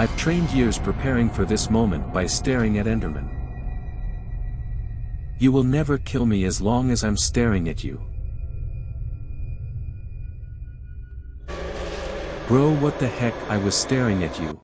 I've trained years preparing for this moment by staring at Enderman. You will never kill me as long as I'm staring at you. Bro what the heck I was staring at you,